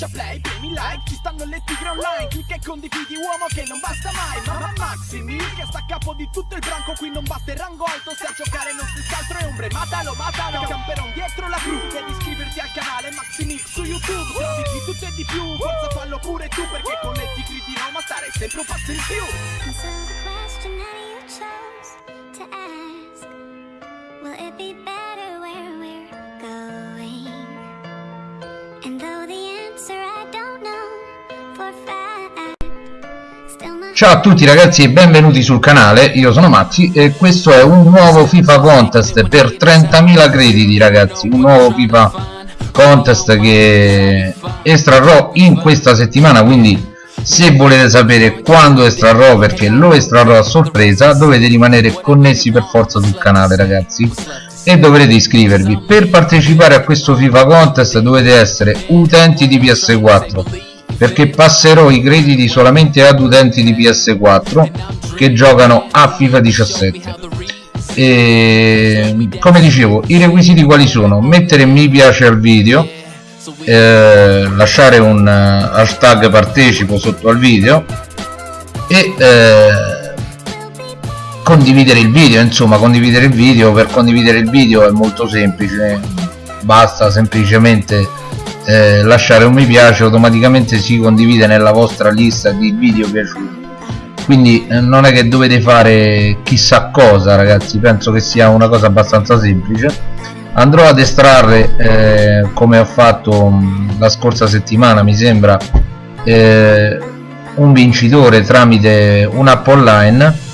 schiaccia play, premi like Ci stanno le tigre online Clicca e condividi uomo che non basta mai Mamma Maximi che sta a capo di tutto il branco Qui non batte rango alto Se a giocare non si altro è ombre Matalo, matalo Camperon dietro la cru Devi iscriverti al canale Maximix su YouTube Trovi di tutto e di più Forza fallo pure tu Perché con le tigri di Roma stare sempre un passo in più Ciao a tutti ragazzi e benvenuti sul canale, io sono Mazzi e questo è un nuovo FIFA Contest per 30.000 crediti ragazzi, un nuovo FIFA Contest che estrarrò in questa settimana, quindi se volete sapere quando estrarrò perché lo estrarrò a sorpresa dovete rimanere connessi per forza sul canale ragazzi e dovrete iscrivervi. Per partecipare a questo FIFA Contest dovete essere utenti di PS4 perché passerò i crediti solamente ad utenti di PS4 che giocano a FIFA 17 e come dicevo i requisiti quali sono? Mettere mi piace al video eh, lasciare un eh, hashtag partecipo sotto al video e eh, condividere il video. Insomma condividere il video per condividere il video è molto semplice. Basta semplicemente eh, lasciare un mi piace automaticamente si condivide nella vostra lista di video piaciuti. Quindi eh, non è che dovete fare chissà cosa ragazzi. Penso che sia una cosa abbastanza semplice. Andrò ad estrarre eh, come ho fatto mh, la scorsa settimana mi sembra eh, un vincitore tramite un'app online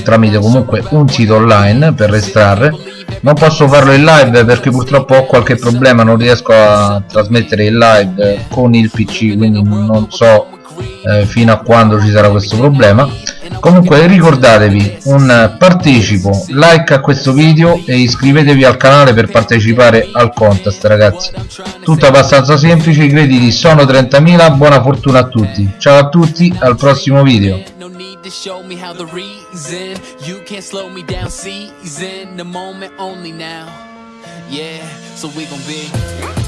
tramite comunque un sito online per estrarre non posso farlo in live perché purtroppo ho qualche problema non riesco a trasmettere in live con il pc quindi non so eh, fino a quando ci sarà questo problema. Comunque ricordatevi un partecipo like a questo video e iscrivetevi al canale per partecipare al contest ragazzi. Tutto abbastanza semplice i crediti sono 30.000 buona fortuna a tutti. Ciao a tutti al prossimo video To show me how the reason You can't slow me down, season The moment only now. Yeah, so we gon' be